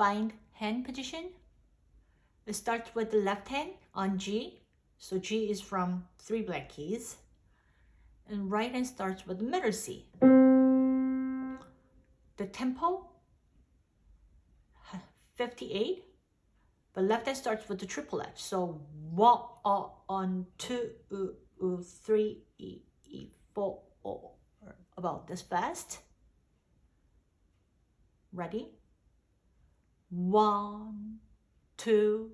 find hand position. It starts with the left hand on G. So G is from three black keys. And right hand starts with the middle C. The tempo, 58. But left hand starts with the triple F. So one, uh, on, two, uh, uh, three, e, e, four, oh, about this fast. Ready? One, two,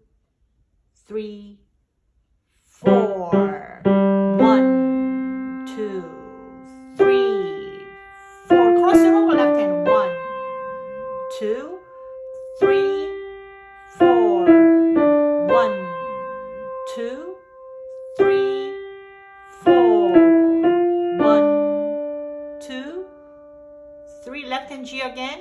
three, four. One, two, three, four. Cross left hand. One, two, three, four. One, two, three, four. One, two, three. Left hand G again.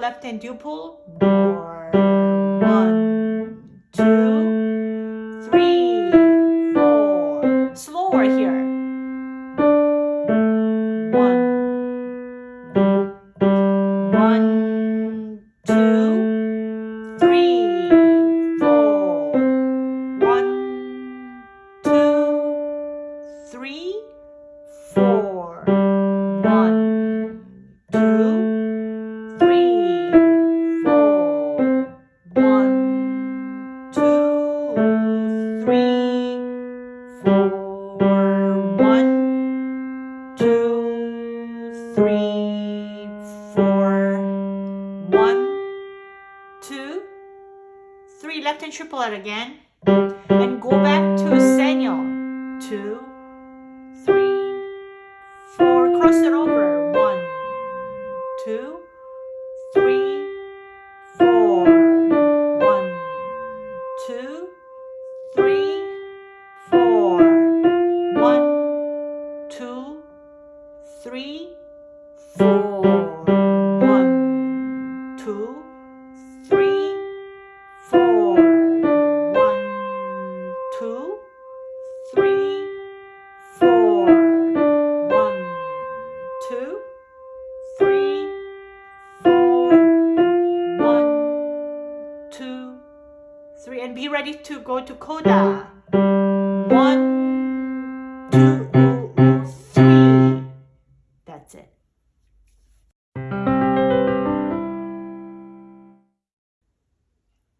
Left hand dual pull. Triple it again and go back to segno. Two, ready to go to coda. Mm. One, two, three. That's it.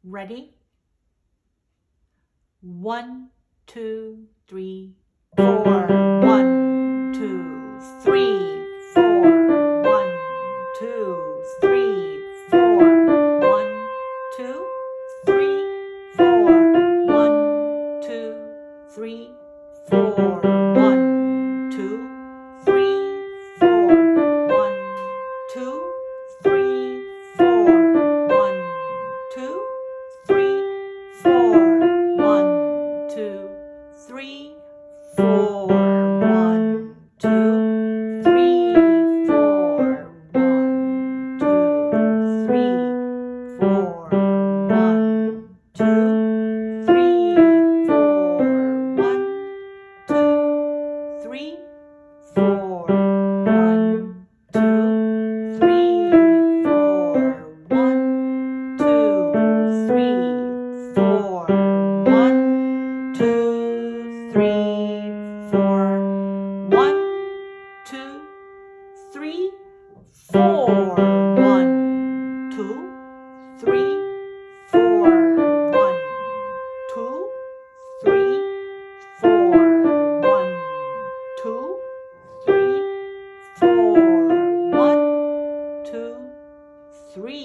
Ready? One, two, three, four. One, two, three,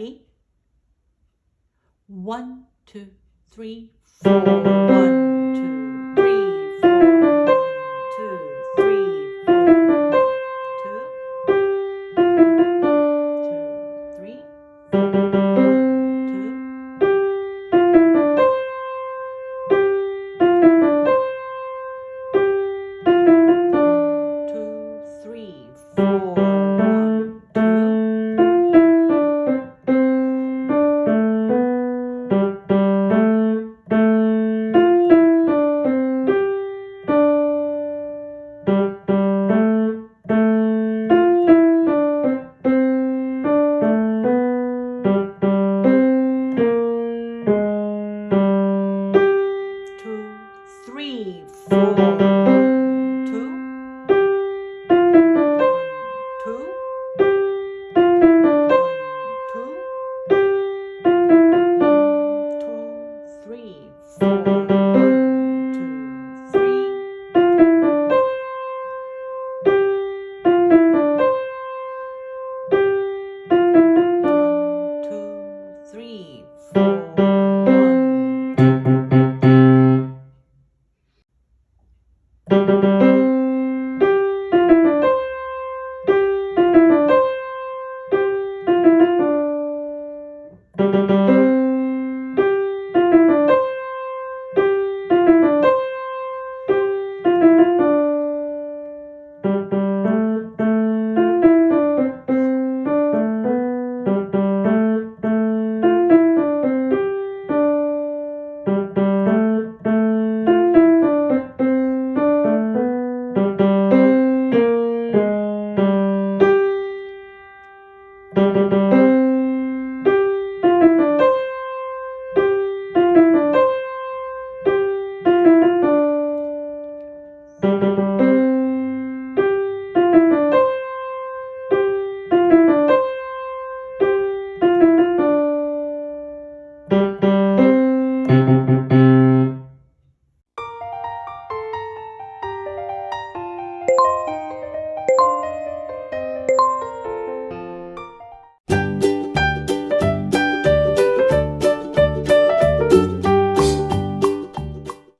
Ready? One, two, three, four, one.